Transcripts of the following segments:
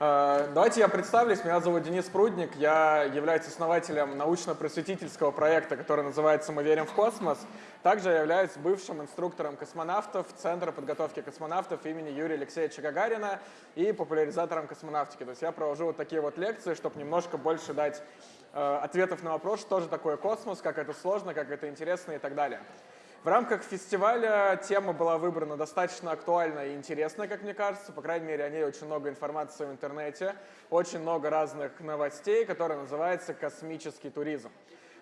Э, давайте я представлюсь. Меня зовут Денис Прудник. Я являюсь основателем научно-просветительского проекта, который называется «Мы верим в космос». Также я являюсь бывшим инструктором космонавтов Центра подготовки космонавтов имени Юрия Алексеевича Гагарина и популяризатором космонавтики. То есть я провожу вот такие вот лекции, чтобы немножко больше дать э, ответов на вопрос, что же такое космос, как это сложно, как это интересно и так далее. В рамках фестиваля тема была выбрана достаточно актуальная и интересная, как мне кажется. По крайней мере, о ней очень много информации в интернете, очень много разных новостей, которые называются «Космический туризм».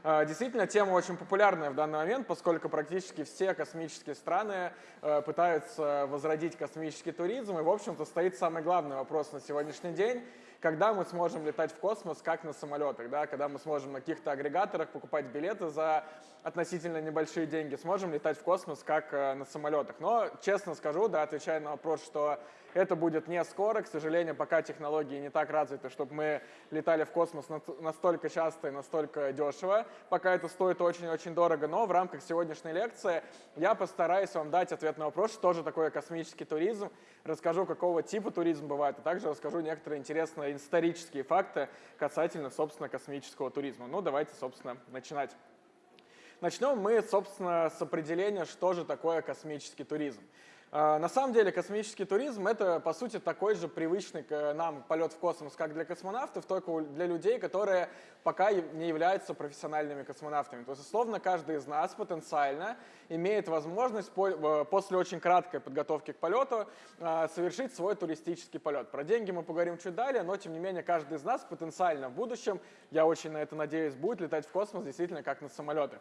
А, действительно, тема очень популярная в данный момент, поскольку практически все космические страны э, пытаются возродить космический туризм. И, в общем-то, стоит самый главный вопрос на сегодняшний день – когда мы сможем летать в космос, как на самолетах, да, когда мы сможем на каких-то агрегаторах покупать билеты за относительно небольшие деньги, сможем летать в космос, как э, на самолетах. Но, честно скажу, да, отвечая на вопрос, что это будет не скоро, к сожалению, пока технологии не так развиты, чтобы мы летали в космос настолько часто и настолько дешево, пока это стоит очень-очень дорого, но в рамках сегодняшней лекции я постараюсь вам дать ответ на вопрос, что же такое космический туризм, расскажу, какого типа туризм бывает, а также расскажу некоторые интересные исторические факты касательно, собственно, космического туризма. Ну, давайте, собственно, начинать. Начнем мы, собственно, с определения, что же такое космический туризм. А, на самом деле космический туризм — это, по сути, такой же привычный к нам полет в космос, как для космонавтов, только для людей, которые пока не являются профессиональными космонавтами. То есть, условно, каждый из нас потенциально имеет возможность после очень краткой подготовки к полету а, совершить свой туристический полет. Про деньги мы поговорим чуть далее, но, тем не менее, каждый из нас потенциально в будущем, я очень на это надеюсь, будет летать в космос действительно как на самолетах.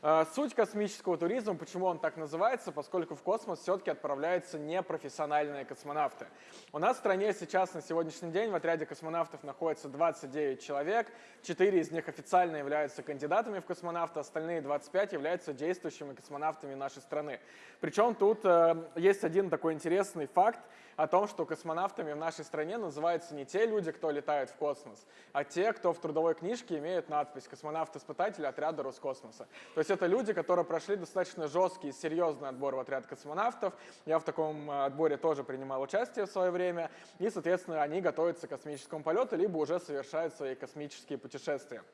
А, суть космического туризма, почему он так называется, поскольку в космос все-таки отправляются непрофессиональные космонавты. У нас в стране сейчас на сегодняшний день в отряде космонавтов находится 29 человек, 4 из них официально являются кандидатами в космонавты, остальные 25 являются действующими космонавтами нашей страны. Причем тут э, есть один такой интересный факт, о том, что космонавтами в нашей стране называются не те люди, кто летает в космос, а те, кто в трудовой книжке имеет надпись «Космонавт-испытатель отряда Роскосмоса». То есть это люди, которые прошли достаточно жесткий и серьезный отбор в отряд космонавтов. Я в таком э, отборе тоже принимал участие в свое время. И, соответственно, они готовятся к космическому полету, либо уже совершают свои космические путешествия.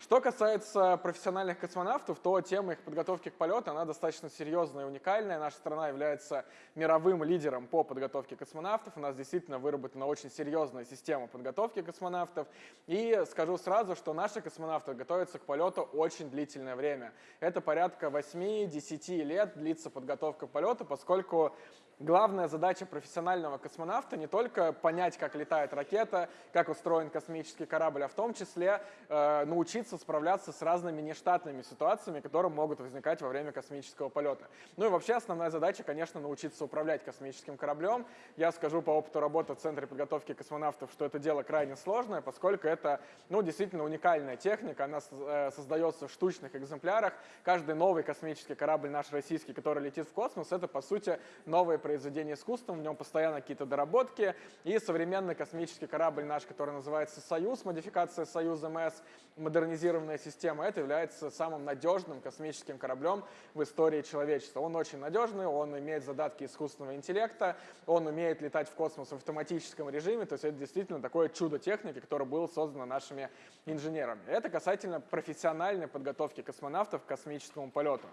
Что касается профессиональных космонавтов, то тема их подготовки к полету, она достаточно серьезная и уникальная. Наша страна является мировым лидером по подготовке космонавтов. У нас действительно выработана очень серьезная система подготовки космонавтов. И скажу сразу, что наши космонавты готовятся к полету очень длительное время. Это порядка 8-10 лет длится подготовка к полету, поскольку Главная задача профессионального космонавта не только понять, как летает ракета, как устроен космический корабль, а в том числе э, научиться справляться с разными нештатными ситуациями, которые могут возникать во время космического полета. Ну и вообще основная задача, конечно, научиться управлять космическим кораблем. Я скажу по опыту работы в Центре подготовки космонавтов, что это дело крайне сложное, поскольку это ну, действительно уникальная техника, она э, создается в штучных экземплярах. Каждый новый космический корабль наш российский, который летит в космос, это по сути новые произведение искусства, в нем постоянно какие-то доработки. И современный космический корабль наш, который называется «Союз», модификация «Союз МС», модернизированная система, это является самым надежным космическим кораблем в истории человечества. Он очень надежный, он имеет задатки искусственного интеллекта, он умеет летать в космос в автоматическом режиме, то есть это действительно такое чудо техники, которое было создано нашими инженерами. Это касательно профессиональной подготовки космонавтов к космическому полету.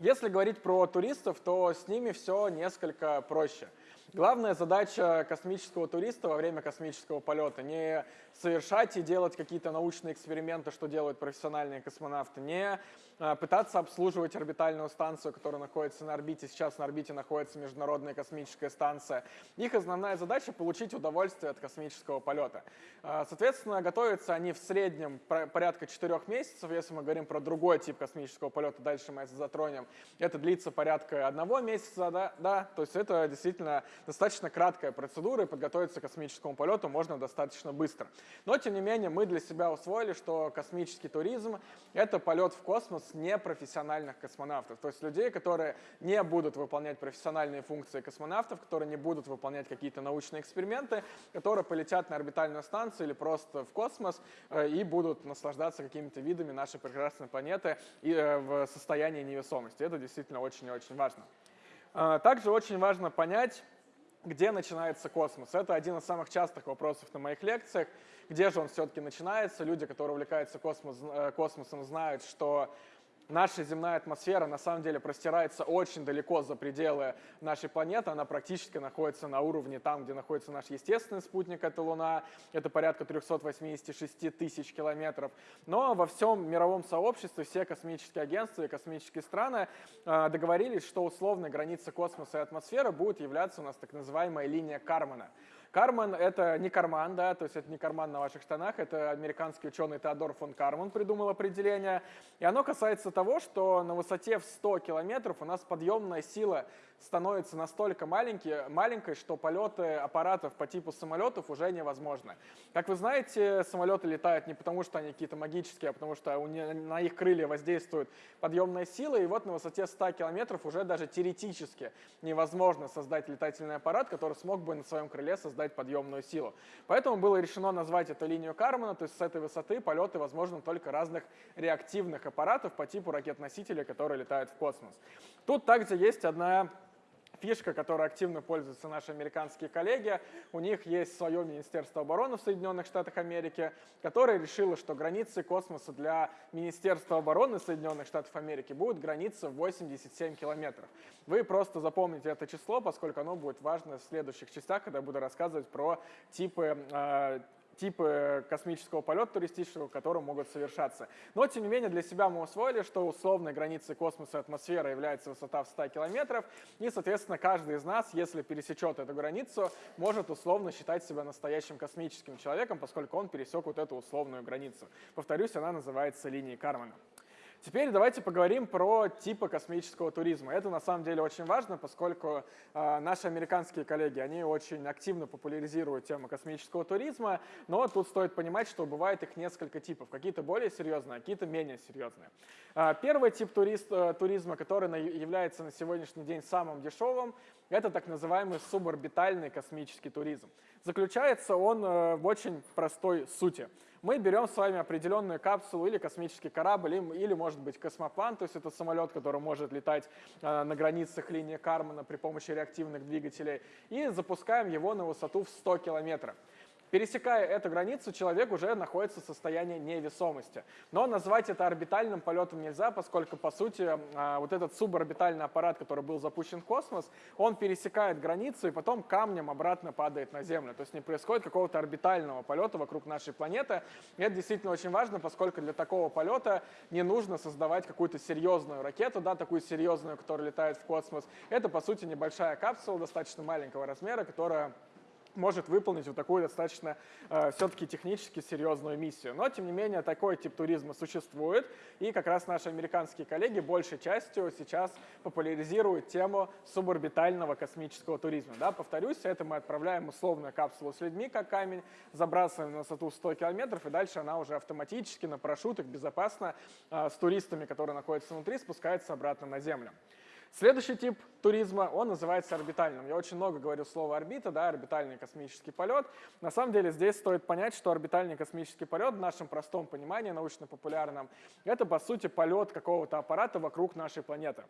Если говорить про туристов, то с ними все несколько проще. Главная задача космического туриста во время космического полета не совершать и делать какие-то научные эксперименты, что делают профессиональные космонавты, не а, пытаться обслуживать орбитальную станцию, которая находится на орбите. Сейчас на орбите находится Международная космическая станция. Их основная задача — получить удовольствие от космического полета. А, соответственно, готовятся они в среднем порядка 4 месяцев. Если мы говорим про другой тип космического полета, дальше мы это затронем, это длится порядка одного месяца, да, да, то есть это действительно достаточно краткая процедура, и подготовиться к космическому полету можно достаточно быстро. Но, тем не менее, мы для себя усвоили, что космический туризм — это полет в космос непрофессиональных космонавтов, то есть людей, которые не будут выполнять профессиональные функции космонавтов, которые не будут выполнять какие-то научные эксперименты, которые полетят на орбитальную станцию или просто в космос э, и будут наслаждаться какими-то видами нашей прекрасной планеты и э, в состоянии невесомости. Это действительно очень и очень важно. Э, также очень важно понять, где начинается космос? Это один из самых частых вопросов на моих лекциях. Где же он все-таки начинается? Люди, которые увлекаются космос, э, космосом, знают, что наша земная атмосфера на самом деле простирается очень далеко за пределы нашей планеты. Она практически находится на уровне там, где находится наш естественный спутник, это Луна. Это порядка 386 тысяч километров. Но во всем мировом сообществе все космические агентства и космические страны э, договорились, что условной границей космоса и атмосферы будет являться у нас так называемая линия Кармана. Карман — это не карман, да, то есть это не карман на ваших штанах, это американский ученый Теодор фон Карман придумал определение. И оно касается того, что на высоте в 100 километров у нас подъемная сила становится настолько маленький, маленькой, что полеты аппаратов по типу самолетов уже невозможны. Как вы знаете, самолеты летают не потому, что они какие-то магические, а потому что у них, на их крылья воздействует подъемная сила, и вот на высоте 100 километров уже даже теоретически невозможно создать летательный аппарат, который смог бы на своем крыле создать подъемную силу. Поэтому было решено назвать эту линию Кармана, то есть с этой высоты полеты возможны только разных реактивных аппаратов по типу ракет-носителей, которые летают в космос. Тут также есть одна фишка, которой активно пользуются наши американские коллеги. У них есть свое Министерство обороны в Соединенных Штатах Америки, которое решило, что границы космоса для Министерства обороны Соединенных Штатов Америки будут границы 87 километров. Вы просто запомните это число, поскольку оно будет важно в следующих частях, когда я буду рассказывать про типы э, типы космического полета туристического, которые могут совершаться. Но, тем не менее, для себя мы усвоили, что условной границей космоса и атмосферы является высота в 100 километров, и, соответственно, каждый из нас, если пересечет эту границу, может условно считать себя настоящим космическим человеком, поскольку он пересек вот эту условную границу. Повторюсь, она называется линией Кармана. Теперь давайте поговорим про типы космического туризма. Это на самом деле очень важно, поскольку э, наши американские коллеги, они очень активно популяризируют тему космического туризма, но тут стоит понимать, что бывает их несколько типов. Какие-то более серьезные, а какие-то менее серьезные. Э, первый тип турист, э, туризма, который на, является на сегодняшний день самым дешевым, это так называемый суборбитальный космический туризм. Заключается он э, в очень простой сути мы берем с вами определенную капсулу или космический корабль, или, может быть космоплан, то есть это самолет, который может летать э, на границах линии Кармана при помощи реактивных двигателей, и запускаем его на высоту в 100 километров. Пересекая эту границу, человек уже находится в состоянии невесомости. Но назвать это орбитальным полетом нельзя, поскольку, по сути, а, вот этот суборбитальный аппарат, который был запущен в космос, он пересекает границу и потом камнем обратно падает на Землю. То есть не происходит какого-то орбитального полета вокруг нашей планеты. И это действительно очень важно, поскольку для такого полета не нужно создавать какую-то серьезную ракету, да, такую серьезную, которая летает в космос. Это, по сути, небольшая капсула достаточно маленького размера, которая может выполнить вот такую достаточно э, все-таки технически серьезную миссию. Но, тем не менее, такой тип туризма существует, и как раз наши американские коллеги большей частью сейчас популяризируют тему суборбитального космического туризма. Да, повторюсь, это мы отправляем условную капсулу с людьми, как камень, забрасываем на высоту 100 километров, и дальше она уже автоматически на парашютах безопасно э, с туристами, которые находятся внутри, спускается обратно на Землю. Следующий тип туризма, он называется орбитальным. Я очень много говорю слово орбита, да, орбитальный космический полет. На самом деле здесь стоит понять, что орбитальный космический полет в нашем простом понимании, научно-популярном, это по сути полет какого-то аппарата вокруг нашей планеты.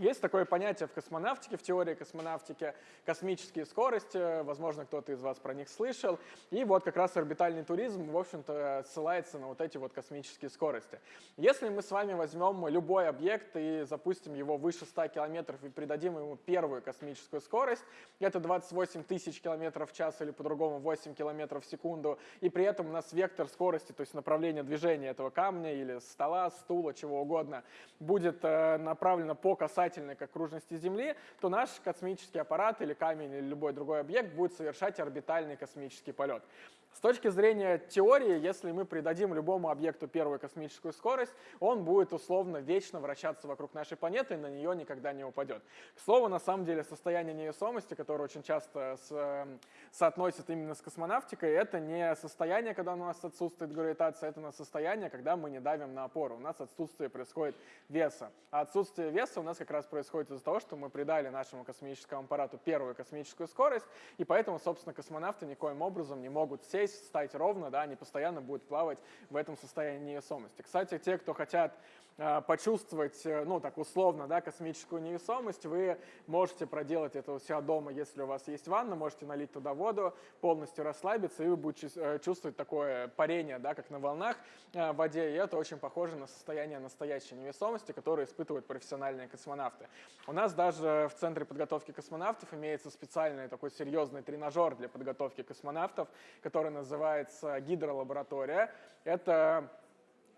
Есть такое понятие в космонавтике, в теории космонавтики, космические скорости, возможно, кто-то из вас про них слышал. И вот как раз орбитальный туризм, в общем-то, ссылается на вот эти вот космические скорости. Если мы с вами возьмем любой объект и запустим его выше 100 километров и придадим ему первую космическую скорость, это 28 тысяч километров в час или по-другому 8 километров в секунду, и при этом у нас вектор скорости, то есть направление движения этого камня или стола, стула, чего угодно, будет э, направлено по касательной касательной к окружности Земли, то наш космический аппарат или камень или любой другой объект будет совершать орбитальный космический полет. С точки зрения теории, если мы придадим любому объекту первую космическую скорость, он будет условно вечно вращаться вокруг нашей планеты и на нее никогда не упадет. К слову, на самом деле, состояние невесомости, которое очень часто с, эм, соотносят именно с космонавтикой, это не состояние, когда у нас отсутствует гравитация, это на состояние, когда мы не давим на опору. У нас отсутствие происходит веса. А отсутствие веса у нас как раз происходит из-за того, что мы придали нашему космическому аппарату первую космическую скорость, и поэтому, собственно, космонавты никоим образом не могут сесть сесть, встать ровно, да, они постоянно будут плавать в этом состоянии невесомости. Кстати, те, кто хотят почувствовать, э, ну, так условно, да, космическую невесомость, вы можете проделать это у себя дома, если у вас есть ванна, можете налить туда воду, полностью расслабиться, и вы будете чувствовать такое парение, да, как на волнах в воде, и это очень похоже на состояние настоящей невесомости, которое испытывают профессиональные космонавты. У нас даже в Центре подготовки космонавтов имеется специальный такой серьезный тренажер для подготовки космонавтов, который называется гидролаборатория. Это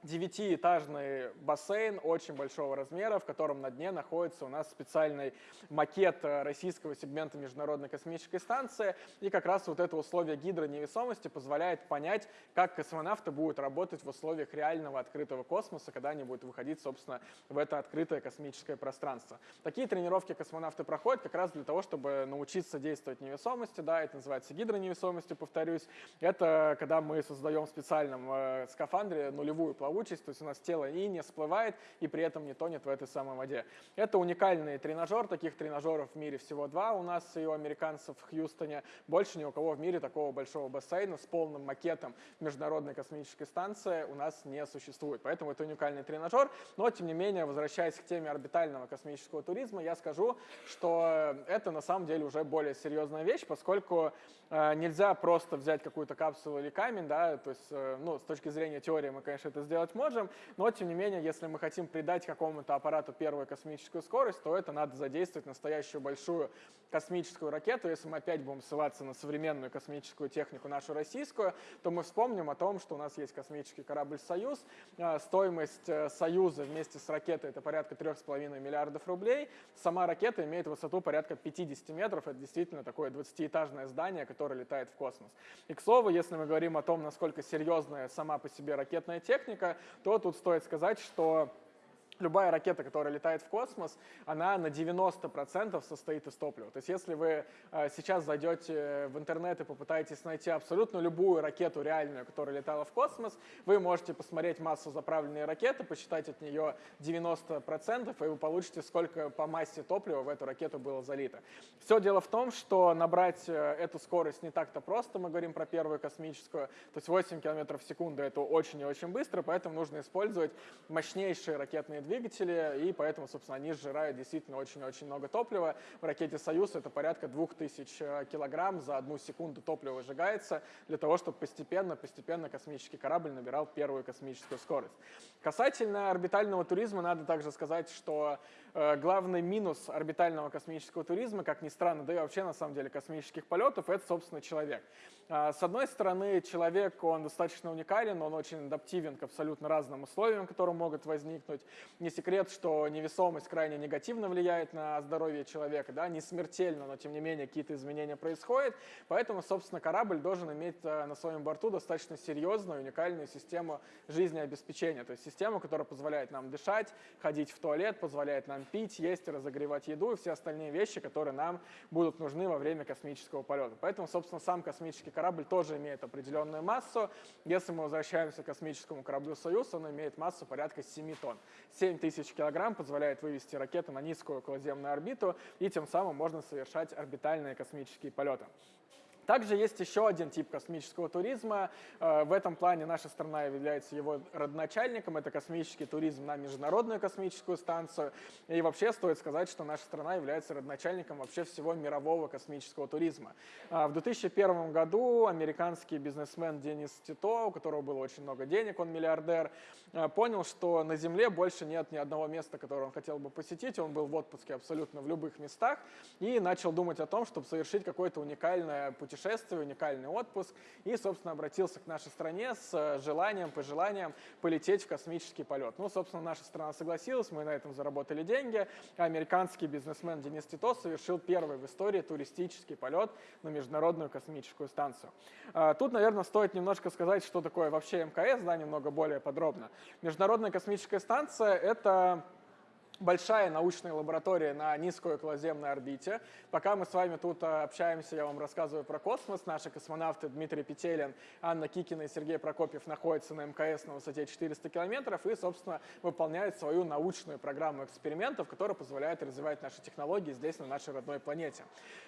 девятиэтажный бассейн очень большого размера, в котором на дне находится у нас специальный макет э, российского сегмента Международной космической станции. И как раз вот это условие гидроневесомости позволяет понять, как космонавты будут работать в условиях реального открытого космоса, когда они будут выходить, собственно, в это открытое космическое пространство. Такие тренировки космонавты проходят как раз для того, чтобы научиться действовать невесомости. Да, это называется гидроневесомостью, повторюсь. Это когда мы создаем в специальном э, скафандре нулевую плавучесть, плавучесть, то есть у нас тело и не всплывает, и при этом не тонет в этой самой воде. Это уникальный тренажер, таких тренажеров в мире всего два у нас и у американцев в Хьюстоне. Больше ни у кого в мире такого большого бассейна с полным макетом Международной космической станции у нас не существует. Поэтому это уникальный тренажер, но тем не менее, возвращаясь к теме орбитального космического туризма, я скажу, что это на самом деле уже более серьезная вещь, поскольку э, нельзя просто взять какую-то капсулу или камень, да, то есть, э, ну, с точки зрения теории мы, конечно, это сделать сделать можем, но тем не менее, если мы хотим придать какому-то аппарату первую космическую скорость, то это надо задействовать настоящую большую космическую ракету. Если мы опять будем ссылаться на современную космическую технику, нашу российскую, то мы вспомним о том, что у нас есть космический корабль «Союз». А, стоимость э, «Союза» вместе с ракетой — это порядка 3,5 миллиардов рублей. Сама ракета имеет высоту порядка 50 метров. Это действительно такое 20-этажное здание, которое летает в космос. И, к слову, если мы говорим о том, насколько серьезная сама по себе ракетная техника, то тут стоит сказать, что любая ракета, которая летает в космос, она на 90% состоит из топлива. То есть если вы э, сейчас зайдете в интернет и попытаетесь найти абсолютно любую ракету реальную, которая летала в космос, вы можете посмотреть массу заправленной ракеты, посчитать от нее 90%, и вы получите, сколько по массе топлива в эту ракету было залито. Все дело в том, что набрать э, эту скорость не так-то просто, мы говорим про первую космическую, то есть 8 км в секунду это очень и очень быстро, поэтому нужно использовать мощнейшие ракетные двигатели, двигатели, и поэтому, собственно, они сжирают действительно очень-очень много топлива. В ракете «Союз» это порядка 2000 э, килограмм за одну секунду топлива выжигается для того, чтобы постепенно-постепенно космический корабль набирал первую космическую скорость. Касательно орбитального туризма, надо также сказать, что главный минус орбитального космического туризма, как ни странно, да и вообще на самом деле космических полетов, это, собственно, человек. Э, с одной стороны, человек, он достаточно уникален, он очень адаптивен к абсолютно разным условиям, которые могут возникнуть. Не секрет, что невесомость крайне негативно влияет на здоровье человека, да, не смертельно, но тем не менее какие-то изменения происходят. Поэтому, собственно, корабль должен иметь э, на своем борту достаточно серьезную, уникальную систему жизнеобеспечения. То есть систему, которая позволяет нам дышать, ходить в туалет, позволяет нам пить, есть, разогревать еду и все остальные вещи, которые нам будут нужны во время космического полета. Поэтому, собственно, сам космический корабль тоже имеет определенную массу. Если мы возвращаемся к космическому кораблю «Союз», он имеет массу порядка 7 тонн. 7 7000 килограмм позволяет вывести ракету на низкую околоземную орбиту, и тем самым можно совершать орбитальные космические полеты. Также есть еще один тип космического туризма. Э, в этом плане наша страна является его родоначальником. Это космический туризм на Международную космическую станцию. И вообще стоит сказать, что наша страна является родоначальником вообще всего мирового космического туризма. Э, в 2001 году американский бизнесмен Денис Тито, у которого было очень много денег, он миллиардер, э, понял, что на Земле больше нет ни одного места, которое он хотел бы посетить. Он был в отпуске абсолютно в любых местах и начал думать о том, чтобы совершить какое-то уникальное путешествие путешествие, уникальный отпуск и, собственно, обратился к нашей стране с э, желанием, пожеланием полететь в космический полет. Ну, собственно, наша страна согласилась, мы на этом заработали деньги. Американский бизнесмен Денис Тито совершил первый в истории туристический полет на Международную космическую станцию. А, тут, наверное, стоит немножко сказать, что такое вообще МКС, да, немного более подробно. Международная космическая станция — это большая научная лаборатория на низкой околоземной орбите. Пока мы с вами тут э, общаемся, я вам рассказываю про космос. Наши космонавты Дмитрий Петелин, Анна Кикина и Сергей Прокопьев находятся на МКС на высоте 400 километров и, собственно, выполняют свою научную программу экспериментов, которая позволяет развивать наши технологии здесь, на нашей родной планете.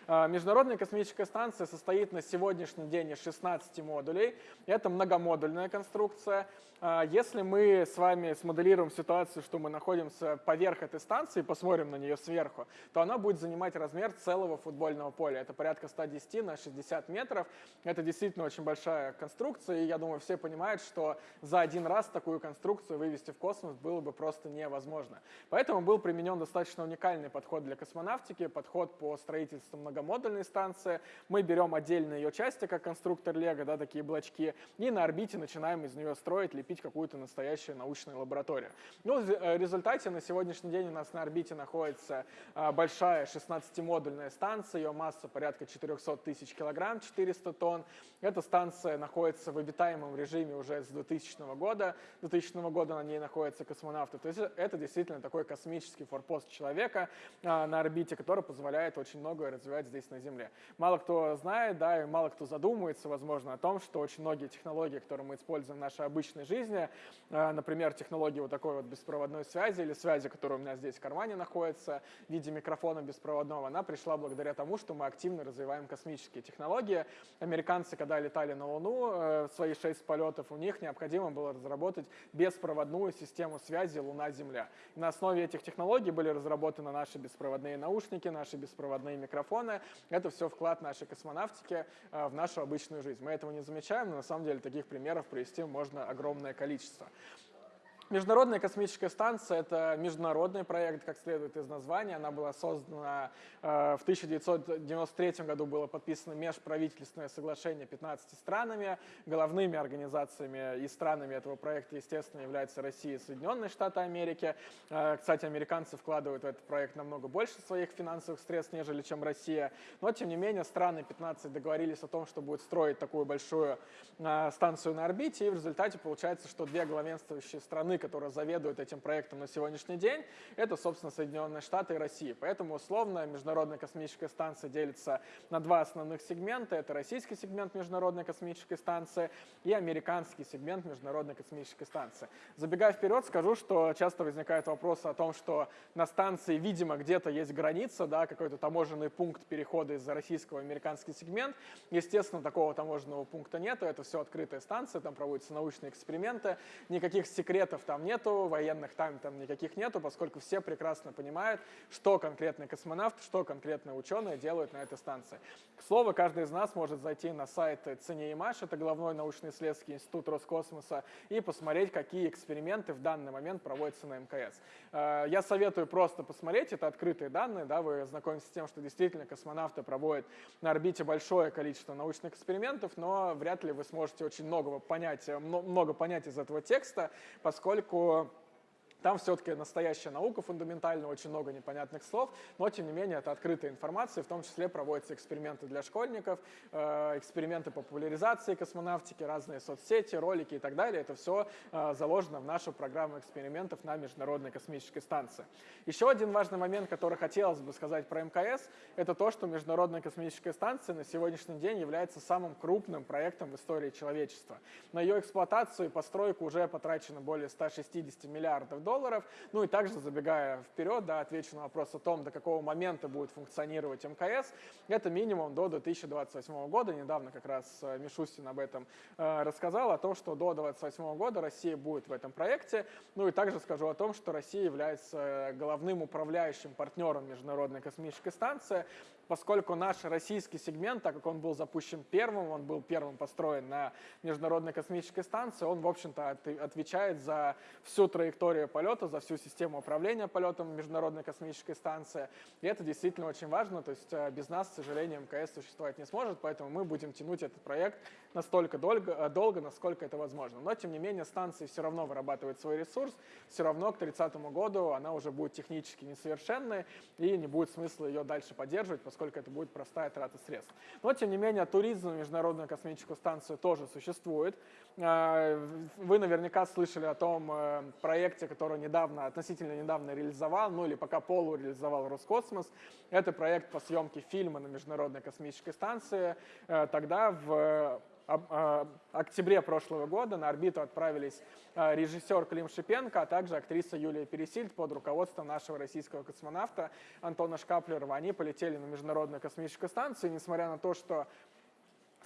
Э, Международная космическая станция состоит на сегодняшний день из 16 модулей. Это многомодульная конструкция. Э, если мы с вами смоделируем ситуацию, что мы находимся поверх этой станции, посмотрим на нее сверху, то она будет занимать размер целого футбольного поля. Это порядка 110 на 60 метров. Это действительно очень большая конструкция, и я думаю, все понимают, что за один раз такую конструкцию вывести в космос было бы просто невозможно. Поэтому был применен достаточно уникальный подход для космонавтики, подход по строительству многомодульной станции. Мы берем отдельные ее части, как конструктор Лего, да, такие блочки, и на орбите начинаем из нее строить, лепить какую-то настоящую научную лабораторию. Ну, в э, результате на сегодняшний день у нас на орбите находится а, большая 16-модульная станция, ее масса порядка 400 тысяч килограмм, 400 тонн. Эта станция находится в обитаемом режиме уже с 2000 года. 2000 года на ней находятся космонавты. То есть это действительно такой космический форпост человека а, на орбите, который позволяет очень многое развивать здесь на Земле. Мало кто знает, да, и мало кто задумывается, возможно, о том, что очень многие технологии, которые мы используем в нашей обычной жизни, а, например, технологии вот такой вот беспроводной связи или связи, которая у меня здесь в кармане находится в виде микрофона беспроводного, она пришла благодаря тому, что мы активно развиваем космические технологии. Американцы, когда летали на Луну, э, свои шесть полетов, у них необходимо было разработать беспроводную систему связи Луна-Земля. на основе этих технологий были разработаны наши беспроводные наушники, наши беспроводные микрофоны. Это все вклад нашей космонавтики э, в нашу обычную жизнь. Мы этого не замечаем, но на самом деле таких примеров привести можно огромное количество. Международная космическая станция – это международный проект, как следует из названия. Она была создана э, в 1993 году, было подписано межправительственное соглашение 15 странами. Головными организациями и странами этого проекта, естественно, являются Россия и Соединенные Штаты Америки. Э, кстати, американцы вкладывают в этот проект намного больше своих финансовых средств, нежели чем Россия. Но, тем не менее, страны 15 договорились о том, что будут строить такую большую э, станцию на орбите, и в результате получается, что две главенствующие страны страны, которая заведует этим проектом на сегодняшний день, это, собственно, Соединенные Штаты и Россия. Поэтому, условно, Международная космическая станция делится на два основных сегмента. Это российский сегмент Международной космической станции и американский сегмент Международной космической станции. Забегая вперед, скажу, что часто возникает вопрос о том, что на станции, видимо, где-то есть граница, да, какой-то таможенный пункт перехода из российского в американский сегмент. Естественно, такого таможенного пункта нет, это все открытая станция, там проводятся научные эксперименты, никаких секретов там нету, военных там, там никаких нету, поскольку все прекрасно понимают, что конкретный космонавт, что конкретные ученые делают на этой станции. К слову, каждый из нас может зайти на сайт ЦНИИМАШ, это главной научно-исследовательский институт Роскосмоса, и посмотреть, какие эксперименты в данный момент проводятся на МКС. Э, я советую просто посмотреть, это открытые данные, да, вы знакомитесь с тем, что действительно космонавты проводят на орбите большое количество научных экспериментов, но вряд ли вы сможете очень многого понять, много понять из этого текста, поскольку поскольку там все-таки настоящая наука фундаментальная, очень много непонятных слов, но тем не менее это открытая информация, в том числе проводятся эксперименты для школьников, э, эксперименты по популяризации космонавтики, разные соцсети, ролики и так далее. Это все э, заложено в нашу программу экспериментов на Международной космической станции. Еще один важный момент, который хотелось бы сказать про МКС, это то, что Международная космическая станция на сегодняшний день является самым крупным проектом в истории человечества. На ее эксплуатацию и постройку уже потрачено более 160 миллиардов долларов, долларов. Ну и также, забегая вперед, да, отвечу на вопрос о том, до какого момента будет функционировать МКС. Это минимум до 2028 года. Недавно как раз э, Мишустин об этом э, рассказал, о том, что до 2028 года Россия будет в этом проекте. Ну и также скажу о том, что Россия является э, головным управляющим партнером Международной космической станции поскольку наш российский сегмент, так как он был запущен первым, он был первым построен на Международной космической станции, он, в общем-то, отвечает за всю траекторию полета, за всю систему управления полетом Международной космической станции. И это действительно очень важно, то есть э, без нас, к сожалению, МКС существовать не сможет, поэтому мы будем тянуть этот проект настолько долго, э, долго насколько это возможно. Но, тем не менее, станция все равно вырабатывает свой ресурс, все равно к 30 году она уже будет технически несовершенной, и не будет смысла ее дальше поддерживать, поскольку это будет простая трата средств. Но, тем не менее, туризм на Международную космическую станцию тоже существует. Э, вы наверняка слышали о том э, проекте, который недавно, относительно недавно реализовал, ну или пока полуреализовал Роскосмос. Это проект по съемке фильма на Международной космической станции. Тогда в октябре прошлого года на орбиту отправились режиссер Клим Шипенко, а также актриса Юлия Пересильд под руководством нашего российского космонавта Антона Шкаплерова. Они полетели на Международную космическую станцию, несмотря на то, что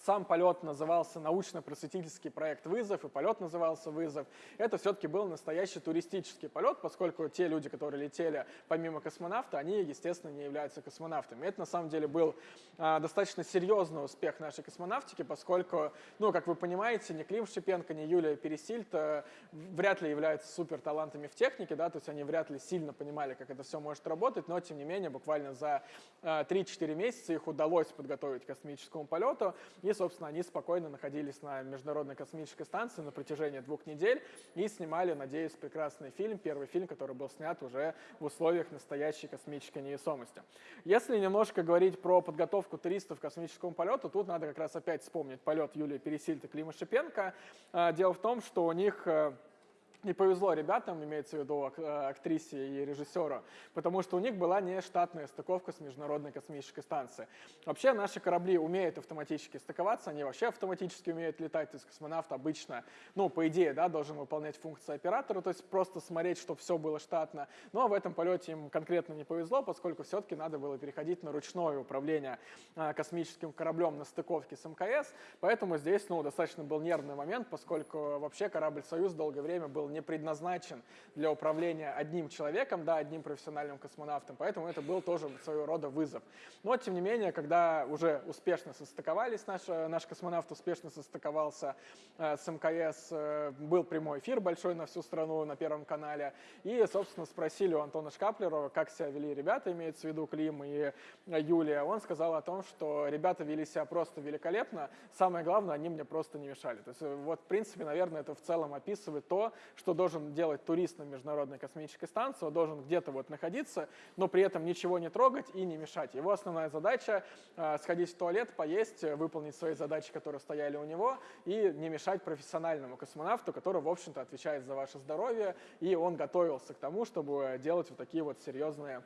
сам полет назывался научно-просветительский проект «Вызов», и полет назывался «Вызов». Это все-таки был настоящий туристический полет, поскольку те люди, которые летели помимо космонавта, они, естественно, не являются космонавтами. Это, на самом деле, был а, достаточно серьезный успех нашей космонавтики, поскольку, ну, как вы понимаете, ни Клим Шипенко, ни Юлия Пересильд а, вряд ли являются супер талантами в технике, да, то есть они вряд ли сильно понимали, как это все может работать, но, тем не менее, буквально за а, 3-4 месяца их удалось подготовить к космическому полету, и, собственно, они спокойно находились на Международной космической станции на протяжении двух недель и снимали, надеюсь, прекрасный фильм, первый фильм, который был снят уже в условиях настоящей космической невесомости. Если немножко говорить про подготовку туристов к космическому полету, тут надо как раз опять вспомнить полет Юлии Пересильд и Клима Шипенко. А, дело в том, что у них э, не повезло ребятам, имеется в виду э, актрисе и режиссеру, потому что у них была не штатная стыковка с Международной космической станцией. Вообще наши корабли умеют автоматически стыковаться, они вообще автоматически умеют летать, то есть космонавт обычно, ну, по идее, да, должен выполнять функции оператора, то есть просто смотреть, чтобы все было штатно. Но в этом полете им конкретно не повезло, поскольку все-таки надо было переходить на ручное управление э, космическим кораблем на стыковке с МКС, поэтому здесь, ну, достаточно был нервный момент, поскольку вообще корабль «Союз» долгое время был не предназначен для управления одним человеком, да, одним профессиональным космонавтом, поэтому это был тоже своего рода вызов. Но, тем не менее, когда уже успешно состыковались, наш, наш космонавт успешно состыковался э, с МКС, э, был прямой эфир большой на всю страну на Первом канале, и, собственно, спросили у Антона Шкаплерова, как себя вели ребята, имеется в виду Клим и Юлия. Он сказал о том, что ребята вели себя просто великолепно, самое главное, они мне просто не мешали. То есть, э, вот, в принципе, наверное, это в целом описывает то, что должен делать турист на Международной космической станции. Он должен где-то вот находиться, но при этом ничего не трогать и не мешать. Его основная задача э, сходить в туалет, поесть, выполнить свои задачи, которые стояли у него, и не мешать профессиональному космонавту, который, в общем-то, отвечает за ваше здоровье, и он готовился к тому, чтобы делать вот такие вот серьезные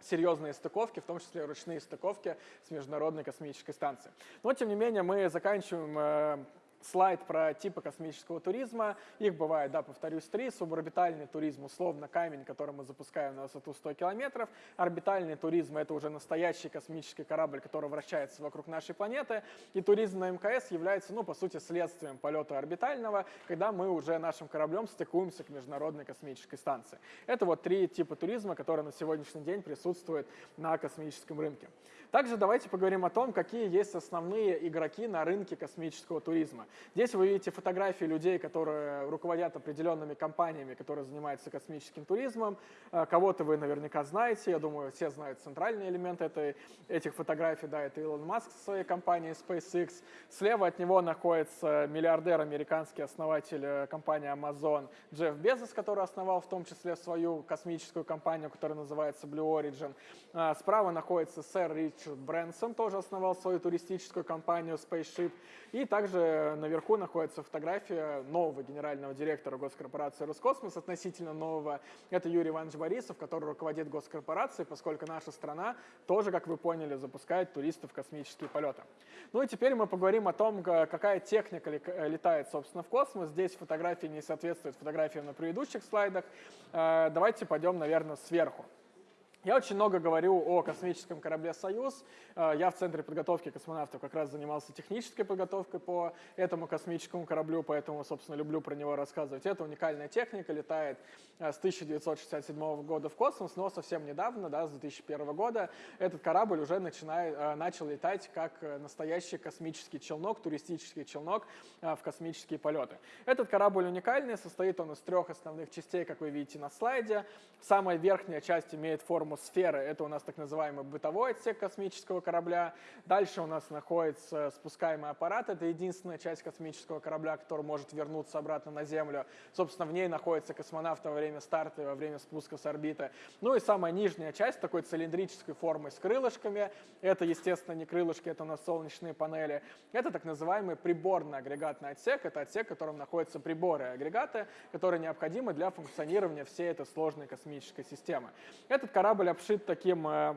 серьезные стыковки, в том числе ручные стыковки с Международной космической станцией. Но, тем не менее, мы заканчиваем э, слайд про типы космического туризма. Их бывает, да, повторюсь, три. Суборбитальный туризм, условно, камень, который мы запускаем на высоту 100 километров. Орбитальный туризм — это уже настоящий космический корабль, который вращается вокруг нашей планеты. И туризм на МКС является, ну, по сути, следствием полета орбитального, когда мы уже нашим кораблем стыкуемся к Международной космической станции. Это вот три типа туризма, которые на сегодняшний день присутствуют на космическом рынке. Также давайте поговорим о том, какие есть основные игроки на рынке космического туризма. Здесь вы видите фотографии людей, которые руководят определенными компаниями, которые занимаются космическим туризмом. Э, кого-то вы наверняка знаете, я думаю, все знают центральный элемент этой, этих фотографий, да, это Илон Маск со своей компанией SpaceX. Слева от него находится миллиардер, американский основатель э, компании Amazon Джефф Безос, который основал в том числе свою космическую компанию, которая называется Blue Origin. Э, справа находится сэр Рич Ричард Брэнсон тоже основал свою туристическую компанию Spaceship. И также наверху находится фотография нового генерального директора госкорпорации Роскосмос, относительно нового. Это Юрий Иванович Борисов, который руководит госкорпорацией, поскольку наша страна тоже, как вы поняли, запускает туристов в космические полеты. Ну и теперь мы поговорим о том, какая техника летает, собственно, в космос. Здесь фотографии не соответствуют фотографиям на предыдущих слайдах. Э, давайте пойдем, наверное, сверху. Я очень много говорю о космическом корабле «Союз». Э, я в Центре подготовки космонавтов как раз занимался технической подготовкой по этому космическому кораблю, поэтому, собственно, люблю про него рассказывать. Это уникальная техника, летает э, с 1967 года в космос, но совсем недавно, да, с 2001 года, этот корабль уже начинает, э, начал летать как настоящий космический челнок, туристический челнок в космические полеты. Этот корабль уникальный, состоит он из трех основных частей, как вы видите на слайде. Самая верхняя часть имеет форму атмосферы. Это у нас так называемый бытовой отсек космического корабля. Дальше у нас находится спускаемый аппарат. Это единственная часть космического корабля, который может вернуться обратно на Землю. Собственно, в ней находится космонавт во время старта и во время спуска с орбиты. Ну и самая нижняя часть такой цилиндрической формы с крылышками. Это, естественно, не крылышки, это у нас солнечные панели. Это так называемый приборный агрегатный отсек. Это отсек, в котором находятся приборы и агрегаты, которые необходимы для функционирования всей этой сложной космической системы. Этот корабль обшит таким э,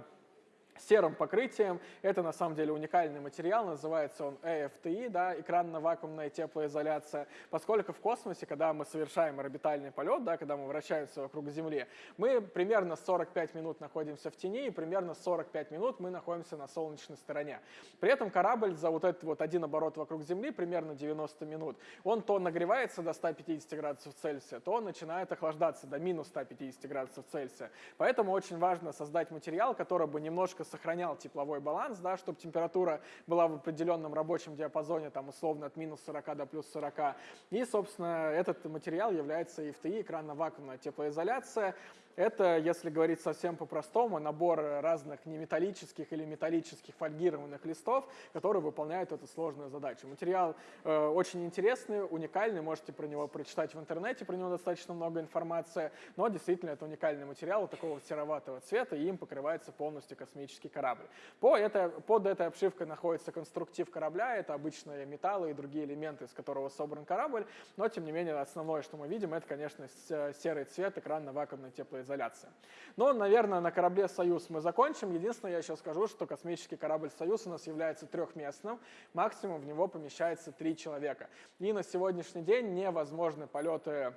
серым покрытием. Это на самом деле уникальный материал, называется он EFTI, да, экранно-вакуумная теплоизоляция, поскольку в космосе, когда мы совершаем орбитальный полет, да, когда мы вращаемся вокруг Земли, мы примерно 45 минут находимся в тени и примерно 45 минут мы находимся на солнечной стороне. При этом корабль за вот этот вот один оборот вокруг Земли примерно 90 минут. Он то нагревается до 150 градусов Цельсия, то начинает охлаждаться до минус 150 градусов Цельсия. Поэтому очень важно создать материал, который бы немножко сохранял тепловой баланс, да, чтобы температура была в определенном рабочем диапазоне, там условно от минус 40 до плюс 40. И, собственно, этот материал является EFTI, экранно-вакуумная теплоизоляция. Это, если говорить совсем по-простому, набор разных неметаллических или металлических фольгированных листов, которые выполняют эту сложную задачу. Материал э, очень интересный, уникальный, можете про него прочитать в интернете, про него достаточно много информации, но действительно это уникальный материал такого сероватого цвета, и им покрывается полностью космический корабль. По это, под этой обшивкой находится конструктив корабля, это обычные металлы и другие элементы, из которого собран корабль, но тем не менее основное, что мы видим, это, конечно, серый цвет экранно-вакуумной теплоизоляции изоляция. Но, наверное, на корабле «Союз» мы закончим. Единственное, я еще скажу, что космический корабль «Союз» у нас является трехместным. Максимум в него помещается три человека. И на сегодняшний день невозможны полеты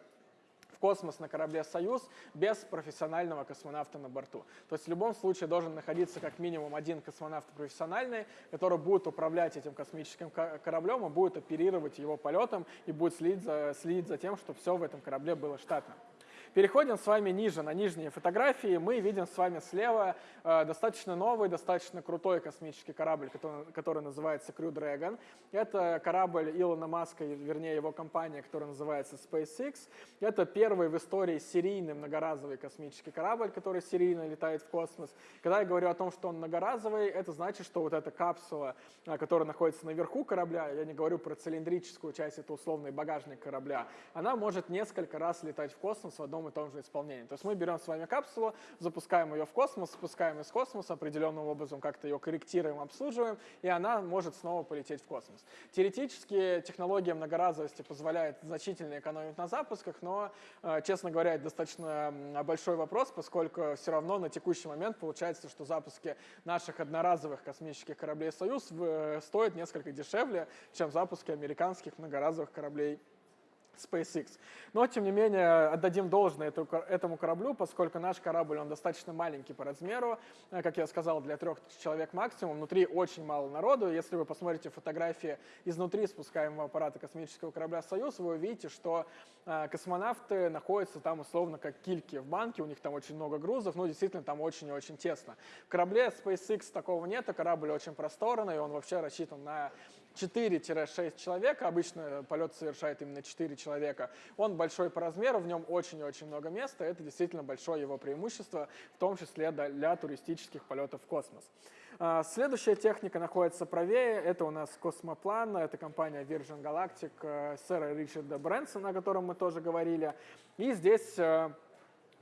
в космос на корабле «Союз» без профессионального космонавта на борту. То есть в любом случае должен находиться как минимум один космонавт профессиональный, который будет управлять этим космическим кораблем и будет оперировать его полетом и будет следить за, следить за тем, чтобы все в этом корабле было штатно. Переходим с вами ниже, на нижние фотографии. Мы видим с вами слева э, достаточно новый, достаточно крутой космический корабль, который, который называется Crew Dragon. Это корабль Илона Маска, вернее его компания, которая называется SpaceX. Это первый в истории серийный многоразовый космический корабль, который серийно летает в космос. Когда я говорю о том, что он многоразовый, это значит, что вот эта капсула, э, которая находится наверху корабля, я не говорю про цилиндрическую часть, это условный багажник корабля, она может несколько раз летать в космос в одном одном и том же исполнении. То есть мы берем с вами капсулу, запускаем ее в космос, спускаем из космоса, определенным образом как-то ее корректируем, обслуживаем, и она может снова полететь в космос. Теоретически технология многоразовости позволяет значительно экономить на запусках, но, э, честно говоря, это достаточно большой вопрос, поскольку все равно на текущий момент получается, что запуски наших одноразовых космических кораблей «Союз» э, стоят несколько дешевле, чем запуски американских многоразовых кораблей SpaceX. Но, тем не менее, отдадим должное этому кораблю, поскольку наш корабль, он достаточно маленький по размеру, э, как я сказал, для трех человек максимум, внутри очень мало народу. Если вы посмотрите фотографии изнутри спускаемого аппарата космического корабля «Союз», вы увидите, что э, космонавты находятся там условно как кильки в банке, у них там очень много грузов, но действительно там очень и очень тесно. В корабле SpaceX такого нет, а корабль очень просторный, он вообще рассчитан на 4-6 человек, обычно полет совершает именно 4 человека, он большой по размеру, в нем очень и очень много места, это действительно большое его преимущество, в том числе для туристических полетов в космос. А, следующая техника находится правее, это у нас космоплан, это компания Virgin Galactic э, сэра Ричарда Брэнсона, о котором мы тоже говорили. И здесь э,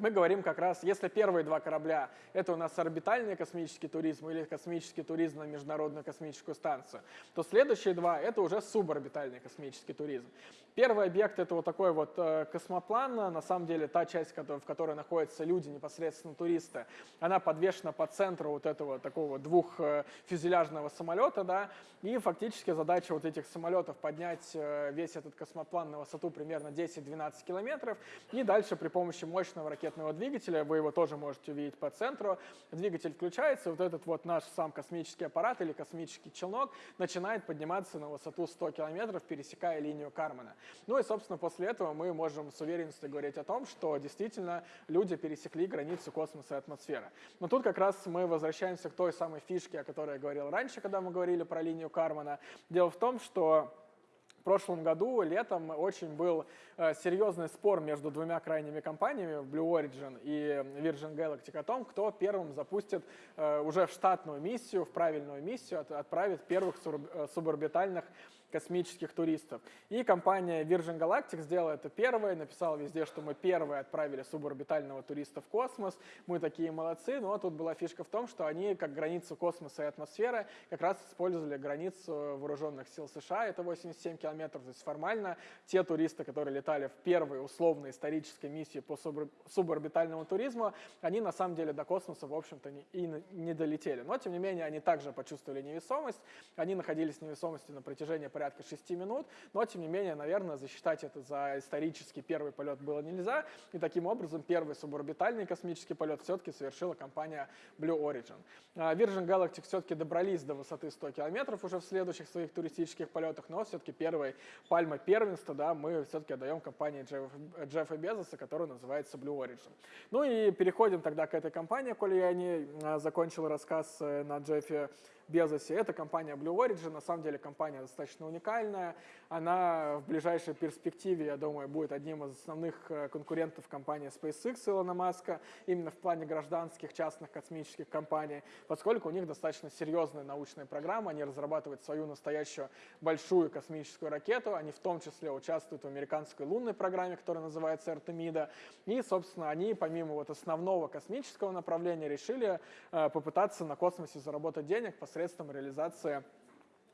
мы говорим как раз, если первые два корабля — это у нас орбитальный космический туризм или космический туризм на Международную космическую станцию, то следующие два — это уже суборбитальный космический туризм. Первый объект — это вот такой вот э, космоплан, на самом деле та часть, в которой находятся люди, непосредственно туристы, она подвешена по центру вот этого такого двухфюзеляжного э, самолета, да, и фактически задача вот этих самолетов поднять э, весь этот космоплан на высоту примерно 10-12 километров, и дальше при помощи мощного ракетного двигателя, вы его тоже можете увидеть по центру. Двигатель включается, вот этот вот наш сам космический аппарат или космический челнок начинает подниматься на высоту 100 километров, пересекая линию Кармана. Ну и, собственно, после этого мы можем с уверенностью говорить о том, что действительно люди пересекли границу космоса и атмосферы. Но тут как раз мы возвращаемся к той самой фишке, о которой я говорил раньше, когда мы говорили про линию Кармана. Дело в том, что В прошлом году летом очень был э, серьезный спор между двумя крайними компаниями, Blue Origin и Virgin Galactic, о том, кто первым запустит э, уже в штатную миссию, в правильную миссию, от, отправит первых э, суборбитальных космических туристов. И компания Virgin Galactic сделала это первой, написала везде, что мы первые отправили суборбитального туриста в космос, мы такие молодцы, но тут была фишка в том, что они как границу космоса и атмосферы как раз использовали границу вооруженных сил США, это 87 километров, то есть формально те туристы, которые летали в первой условной исторической миссии по суборбитальному туризму, они на самом деле до космоса, в общем-то, и не долетели. Но, тем не менее, они также почувствовали невесомость, они находились в невесомости на протяжении порядка 6 минут, но тем не менее, наверное, засчитать это за исторический первый полет было нельзя, и таким образом первый суборбитальный космический полет все-таки совершила компания Blue Origin. А, Virgin Galactic все-таки добрались до высоты 100 километров уже в следующих своих туристических полетах, но все-таки первый пальма первенства, да, мы все-таки отдаем компании Джеффа, Джеффа Безоса, которая называется Blue Origin. Ну и переходим тогда к этой компании, коли я не а, закончил рассказ э, на Джеффе Безосе. Это компания Blue Origin, на самом деле компания достаточно уникальная. Она в ближайшей перспективе, я думаю, будет одним из основных э, конкурентов компании SpaceX Илона Маска, именно в плане гражданских частных космических компаний, поскольку у них достаточно серьезная научная программа, они разрабатывают свою настоящую большую космическую ракету, они в том числе участвуют в американской лунной программе, которая называется Артемида, и, собственно, они помимо вот основного космического направления решили э, попытаться на космосе заработать денег посредством посредством реализации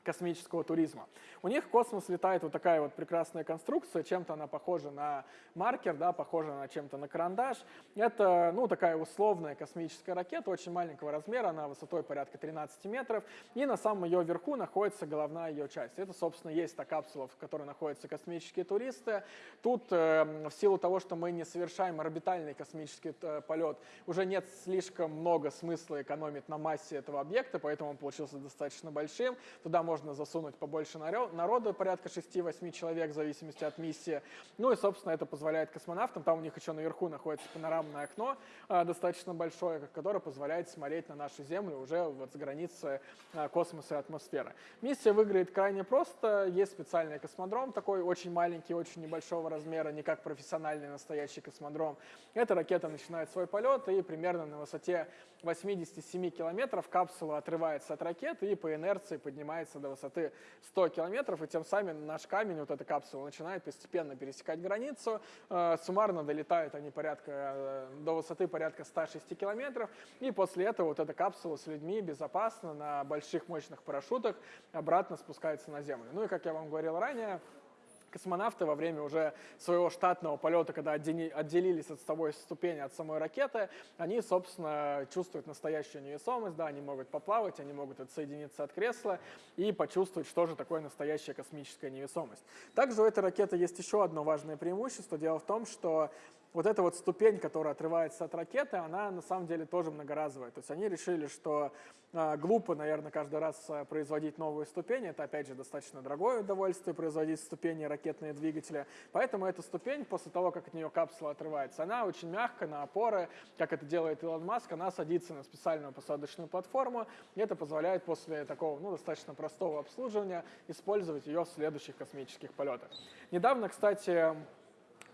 космического туризма. У них в космос летает вот такая вот прекрасная конструкция, чем-то она похожа на маркер, да, похожа на чем-то на карандаш. Это, ну, такая условная космическая ракета, очень маленького размера, она высотой порядка 13 метров, и на самом ее верху находится головная ее часть. Это, собственно, есть та капсула, в которой находятся космические туристы. Тут, э, в силу того, что мы не совершаем орбитальный космический э, полет, уже нет слишком много смысла экономить на массе этого объекта, поэтому он получился достаточно большим. Туда можно можно засунуть побольше народу, порядка 6-8 человек в зависимости от миссии. Ну и, собственно, это позволяет космонавтам, там у них еще наверху находится панорамное окно э, достаточно большое, которое позволяет смотреть на нашу Землю уже вот с границы э, космоса и атмосферы. Миссия выглядит крайне просто. Есть специальный космодром, такой очень маленький, очень небольшого размера, не как профессиональный настоящий космодром. Эта ракета начинает свой полет и примерно на высоте 87 километров капсула отрывается от ракеты и по инерции поднимается до до высоты 100 километров, и тем самым наш камень, вот эта капсула, начинает постепенно пересекать границу. Э, суммарно долетают они порядка, э, до высоты порядка 106 километров, и после этого вот эта капсула с людьми безопасно на больших мощных парашютах обратно спускается на Землю. Ну и, как я вам говорил ранее, космонавты во время уже своего штатного полета, когда отделились от собой ступени от самой ракеты, они, собственно, чувствуют настоящую невесомость, да, они могут поплавать, они могут отсоединиться от кресла и почувствовать, что же такое настоящая космическая невесомость. Также у этой ракеты есть еще одно важное преимущество. Дело в том, что вот эта вот ступень, которая отрывается от ракеты, она на самом деле тоже многоразовая. То есть они решили, что э, глупо, наверное, каждый раз э, производить новую ступень. Это, опять же, достаточно дорогое удовольствие производить ступени ракетные двигатели. Поэтому эта ступень, после того, как от нее капсула отрывается, она очень мягкая на опоры, как это делает Илон Маск, она садится на специальную посадочную платформу, и это позволяет после такого, ну, достаточно простого обслуживания использовать ее в следующих космических полетах. Недавно, кстати,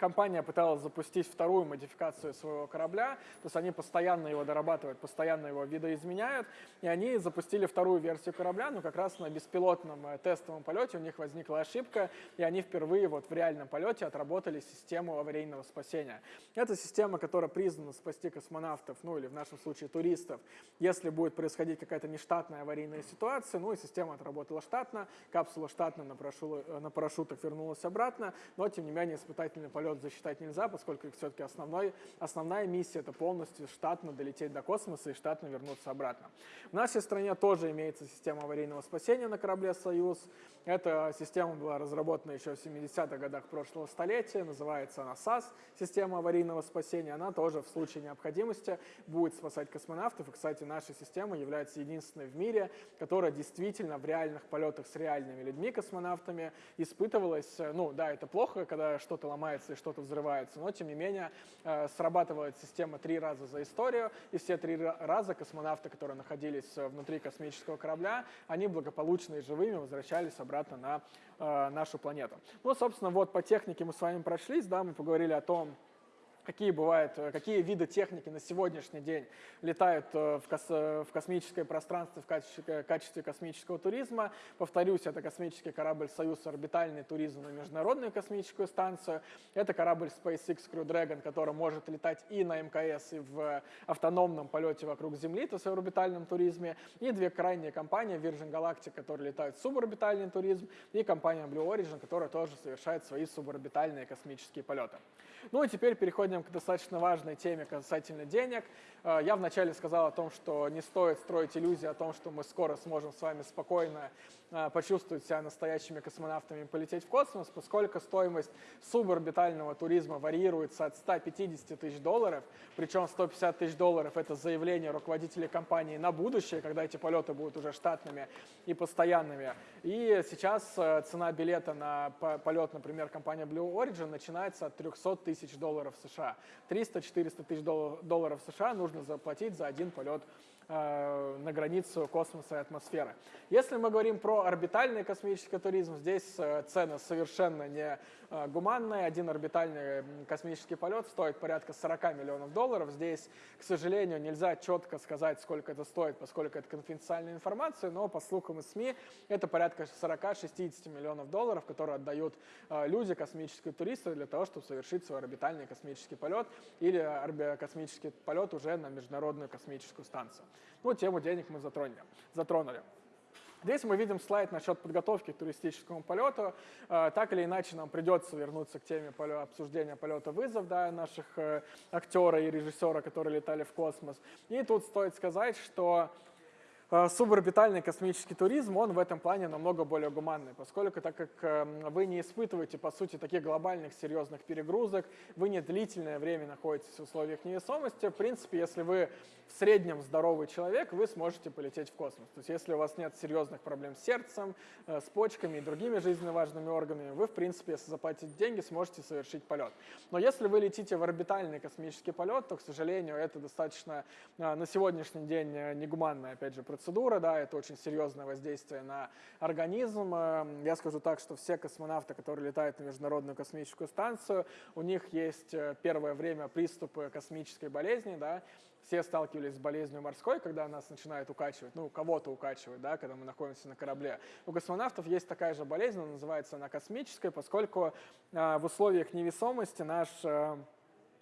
компания пыталась запустить вторую модификацию своего корабля, то есть они постоянно его дорабатывают, постоянно его видоизменяют, и они запустили вторую версию корабля, но как раз на беспилотном э, тестовом полете. У них возникла ошибка, и они впервые вот в реальном полете отработали систему аварийного спасения. Это система, которая признана спасти космонавтов, ну или в нашем случае туристов, если будет происходить какая-то нештатная аварийная ситуация, ну и система отработала штатно, капсула штатно на, парашют, на парашютах вернулась обратно, но тем не менее испытательный полет полет засчитать нельзя, поскольку все-таки основной, основная миссия это полностью штатно долететь до космоса и штатно вернуться обратно. В нашей стране тоже имеется система аварийного спасения на корабле «Союз». Эта система была разработана еще в 70-х годах прошлого столетия, называется она САС, система аварийного спасения. Она тоже в случае необходимости будет спасать космонавтов. И, кстати, наша система является единственной в мире, которая действительно в реальных полетах с реальными людьми, космонавтами, испытывалась, ну да, это плохо, когда что-то ломается и что-то взрывается. Но, тем не менее, э, срабатывает система три раза за историю, и все три раза космонавты, которые находились внутри космического корабля, они благополучно и живыми возвращались обратно на нашу планету. Ну, собственно, вот по технике мы с вами прошлись, да, мы поговорили о том, какие бывают, э, какие виды техники на сегодняшний день летают э, в, кос, в космическое пространство в качестве, э, качестве космического туризма. Повторюсь, это космический корабль «Союз орбитальный туризм» на Международную космическую станцию. Это корабль SpaceX Crew Dragon, который может летать и на МКС, и в автономном полете вокруг Земли, то есть в орбитальном туризме. И две крайние компании, Virgin Galactic, которые летают в суборбитальный туризм, и компания Blue Origin, которая тоже совершает свои суборбитальные космические полеты. Ну и теперь переходим к достаточно важной теме касательно денег. Э, я вначале сказал о том, что не стоит строить иллюзии о том, что мы скоро сможем с вами спокойно э, почувствовать себя настоящими космонавтами и полететь в космос, поскольку стоимость суборбитального туризма варьируется от 150 тысяч долларов, причем 150 тысяч долларов – это заявление руководителей компании на будущее, когда эти полеты будут уже штатными и постоянными. И сейчас э, цена билета на полет, например, компания Blue Origin начинается от 300 тысяч долларов США. 300-400 тысяч долларов США нужно заплатить за один полет на границу космоса и атмосферы. Если мы говорим про орбитальный космический туризм, здесь э, цены совершенно не э, гуманные. Один орбитальный космический полет стоит порядка 40 миллионов долларов. Здесь, к сожалению, нельзя четко сказать, сколько это стоит, поскольку это конфиденциальная информация, но по слухам из СМИ это порядка 40-60 миллионов долларов, которые отдают люди, космические туристы, для того, чтобы совершить свой орбитальный космический полет или космический полет уже на Международную космическую станцию. Ну, тему денег мы затронули. затронули. Здесь мы видим слайд насчет подготовки к туристическому полету. Э, так или иначе нам придется вернуться к теме обсуждения полета вызов да, наших э, актера и режиссера, которые летали в космос. И тут стоит сказать, что Э, суборбитальный космический туризм, он в этом плане намного более гуманный, поскольку так как эм, вы не испытываете, по сути, таких глобальных серьезных перегрузок, вы не длительное время находитесь в условиях невесомости, в принципе, если вы среднем здоровый человек, вы сможете полететь в космос. То есть если у вас нет серьезных проблем с сердцем, э, с почками и другими жизненно важными органами, вы, в принципе, если заплатите деньги, сможете совершить полет. Но если вы летите в орбитальный космический полет, то, к сожалению, это достаточно э, на сегодняшний день негуманная, опять же, процедура, да, это очень серьезное воздействие на организм. Эм, я скажу так, что все космонавты, которые летают на Международную космическую станцию, у них есть э, первое время приступы космической болезни, да, все сталкивались с болезнью морской, когда нас начинает укачивать, ну, кого-то укачивать, да, когда мы находимся на корабле. У космонавтов есть такая же болезнь, она называется она космическая, поскольку э, в условиях невесомости наш э,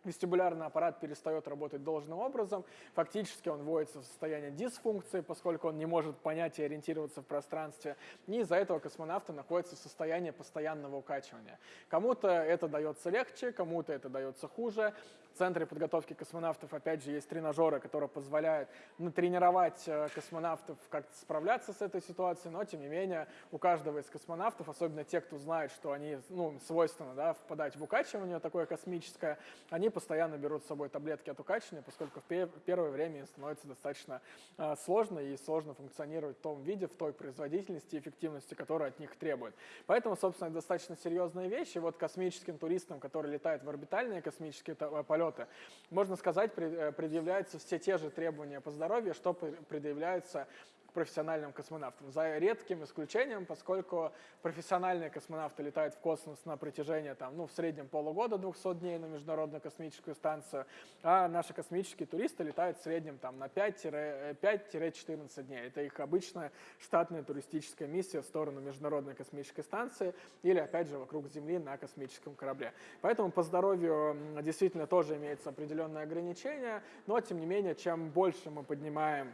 вестибулярный аппарат перестает работать должным образом, фактически он вводится в состояние дисфункции, поскольку он не может понять и ориентироваться в пространстве, и из-за этого космонавты находятся в состоянии постоянного укачивания. Кому-то это дается легче, кому-то это дается хуже. В Центре подготовки космонавтов, опять же, есть тренажеры, которые позволяют натренировать э, космонавтов как-то справляться с этой ситуацией, но, тем не менее, у каждого из космонавтов, особенно те, кто знает, что они, ну, свойственно, да, впадать в укачивание такое космическое, они постоянно берут с собой таблетки от укачивания, поскольку в первое время им становится достаточно э, сложно и сложно функционировать в том виде, в той производительности и эффективности, которую от них требует. Поэтому, собственно, это достаточно серьезные вещи. Вот космическим туристам, которые летают в орбитальные космические полеты, полета. Можно сказать, э, предъявляются все те же требования по здоровью, что предъявляются профессиональным космонавтам. За редким исключением, поскольку профессиональные космонавты летают в космос на протяжении там, ну, в среднем полугода, 200 дней на Международную космическую станцию, а наши космические туристы летают в среднем там, на 5-14 дней. Это их обычная штатная туристическая миссия в сторону Международной космической станции или, опять же, вокруг Земли на космическом корабле. Поэтому по здоровью действительно тоже имеется определенное ограничение, но, тем не менее, чем больше мы поднимаем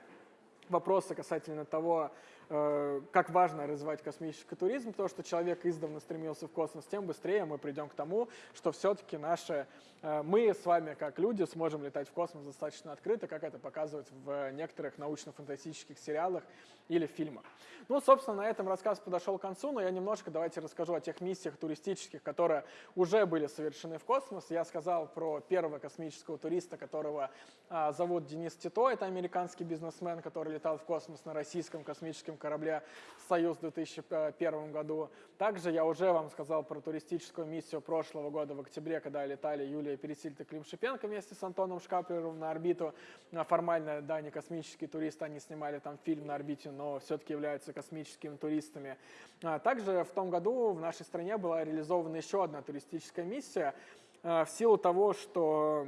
вопросы касательно того, как важно развивать космический туризм, то, что человек издавна стремился в космос, тем быстрее мы придем к тому, что все-таки наши, э, мы с вами как люди сможем летать в космос достаточно открыто, как это показывают в некоторых научно-фантастических сериалах или фильмах. Ну, собственно, на этом рассказ подошел к концу, но я немножко давайте расскажу о тех миссиях туристических, которые уже были совершены в космос. Я сказал про первого космического туриста, которого а, зовут Денис Тито, это американский бизнесмен, который летал в космос на российском космическом космическом корабле «Союз» в 2001 году. Также я уже вам сказал про туристическую миссию прошлого года в октябре, когда летали Юлия Пересильд и Клим Шипенко вместе с Антоном Шкаплером на орбиту. А формально, да, не космические туристы, они снимали там фильм на орбите, но все-таки являются космическими туристами. А также в том году в нашей стране была реализована еще одна туристическая миссия в силу того, что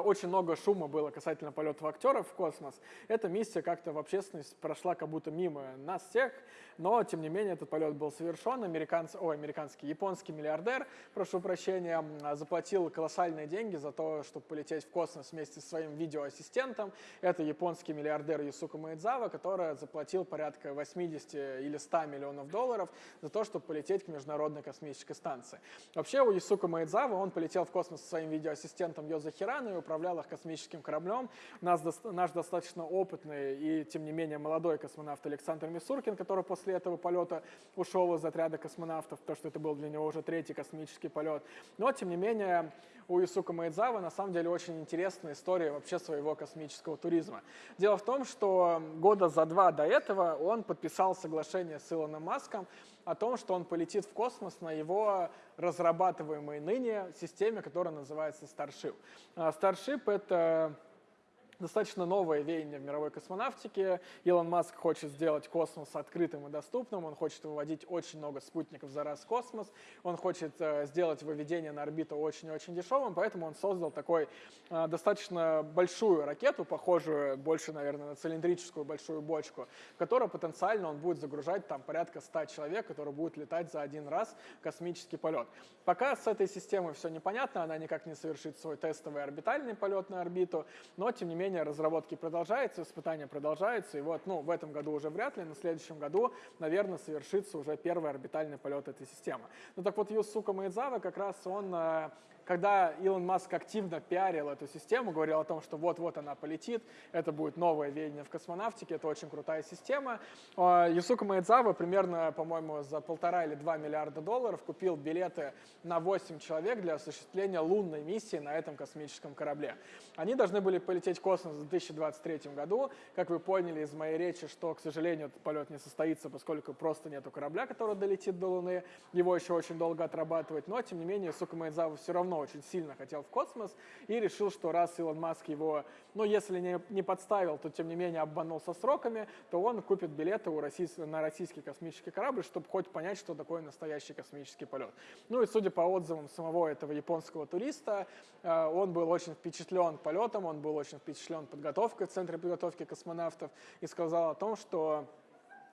очень много шума было касательно полетов актеров в космос. Эта миссия как-то в общественность прошла как будто мимо нас всех, но, тем не менее, этот полет был совершен. Американц... Ой, американский, японский миллиардер, прошу прощения, заплатил колоссальные деньги за то, чтобы полететь в космос вместе со своим видеоассистентом. Это японский миллиардер Юсука Маэдзава, который заплатил порядка 80 или 100 миллионов долларов за то, чтобы полететь к Международной космической станции. Вообще у Юсука Маэдзава он полетел в космос со своим видеоассистентом Йоза Хирану управлял их космическим кораблем. Наш, наш достаточно опытный и, тем не менее, молодой космонавт Александр Мисуркин, который после этого полета ушел из отряда космонавтов, потому что это был для него уже третий космический полет. Но, тем не менее, у Исука Маэдзавы на самом деле очень интересная история вообще своего космического туризма. Дело в том, что года за два до этого он подписал соглашение с Илоном Маском о том, что он полетит в космос на его разрабатываемой ныне системе, которая называется Starship. А Starship — это достаточно новое веяние в мировой космонавтике. Илон Маск хочет сделать космос открытым и доступным, он хочет выводить очень много спутников за раз в космос, он хочет э, сделать выведение на орбиту очень-очень дешевым, поэтому он создал такой э, достаточно большую ракету, похожую больше, наверное, на цилиндрическую большую бочку, в которую потенциально он будет загружать там порядка 100 человек, которые будут летать за один раз космический полет. Пока с этой системой все непонятно, она никак не совершит свой тестовый орбитальный полет на орбиту, но тем не менее менее, разработки продолжаются, испытания продолжаются, и вот, ну, в этом году уже вряд ли, на следующем году, наверное, совершится уже первый орбитальный полет этой системы. Ну так вот, Юсука Маэдзава как раз он э, когда Илон Маск активно пиарил эту систему, говорил о том, что вот-вот она полетит, это будет новое веяние в космонавтике, это очень крутая система. А, Юсука Маэдзава примерно, по-моему, за полтора или два миллиарда долларов купил билеты на 8 человек для осуществления лунной миссии на этом космическом корабле. Они должны были полететь в космос в 2023 году. Как вы поняли из моей речи, что, к сожалению, этот полет не состоится, поскольку просто нету корабля, который долетит до Луны. Его еще очень долго отрабатывать. Но, тем не менее, Юсука Маэдзава все равно равно очень сильно хотел в космос и решил, что раз Илон Маск его, ну, если не, не подставил, то тем не менее обманул со сроками, то он купит билеты у российс... на российский космический корабль, чтобы хоть понять, что такое настоящий космический полет. Ну и судя по отзывам самого этого японского туриста, э, он был очень впечатлен полетом, он был очень впечатлен подготовкой в Центре подготовки космонавтов и сказал о том, что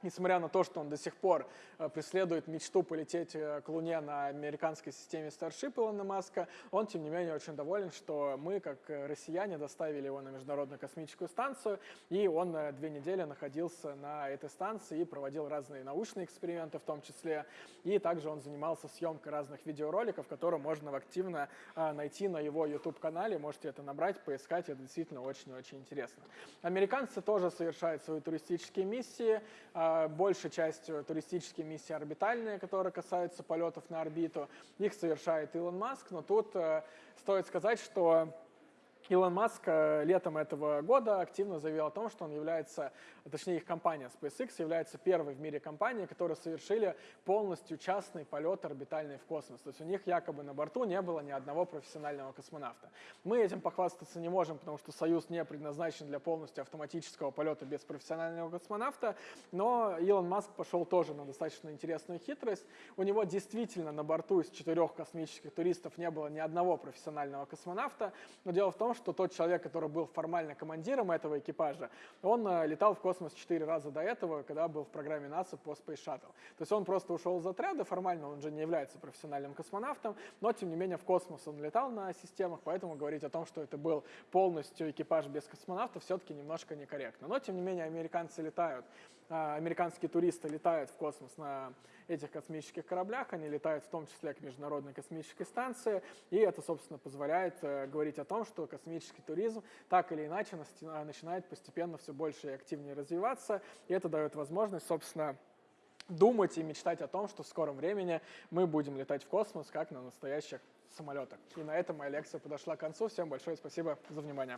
Несмотря на то, что он до сих пор э, преследует мечту полететь э, к Луне на американской системе Starship Илона Маска, он, тем не менее, очень доволен, что мы, как э, россияне, доставили его на Международную космическую станцию, и он две недели находился на этой станции и проводил разные научные эксперименты в том числе, и также он занимался съемкой разных видеороликов, которые можно активно найти на его YouTube-канале, можете это набрать, поискать, это действительно очень-очень интересно. Американцы тоже совершают свои туристические миссии, большей частью туристические миссии орбитальные, которые касаются полетов на орбиту. Их совершает Илон Маск, но тут э, стоит сказать, что Илон Маск э, летом этого года активно заявил о том, что он является, точнее их компания SpaceX является первой в мире компанией, которые совершили полностью частный полет орбитальный в космос. То есть у них якобы на борту не было ни одного профессионального космонавта. Мы этим похвастаться не можем, потому что Союз не предназначен для полностью автоматического полета без профессионального космонавта, но Илон Маск пошел тоже на достаточно интересную хитрость. У него действительно на борту из четырех космических туристов не было ни одного профессионального космонавта, но дело в том, что тот человек, который был формально командиром этого экипажа, он э, летал в космос четыре раза до этого, когда был в программе НАСА по Space Shuttle. То есть он просто ушел из отряда, формально он же не является профессиональным космонавтом, но тем не менее в космос он летал на системах, поэтому говорить о том, что это был полностью экипаж без космонавтов, все-таки немножко некорректно. Но тем не менее американцы летают, американские туристы летают в космос на этих космических кораблях, они летают в том числе к Международной космической станции, и это, собственно, позволяет э, говорить о том, что космический туризм так или иначе начинает постепенно все больше и активнее развиваться, и это дает возможность, собственно, думать и мечтать о том, что в скором времени мы будем летать в космос, как на настоящих самолетах. И на этом моя лекция подошла к концу. Всем большое спасибо за внимание.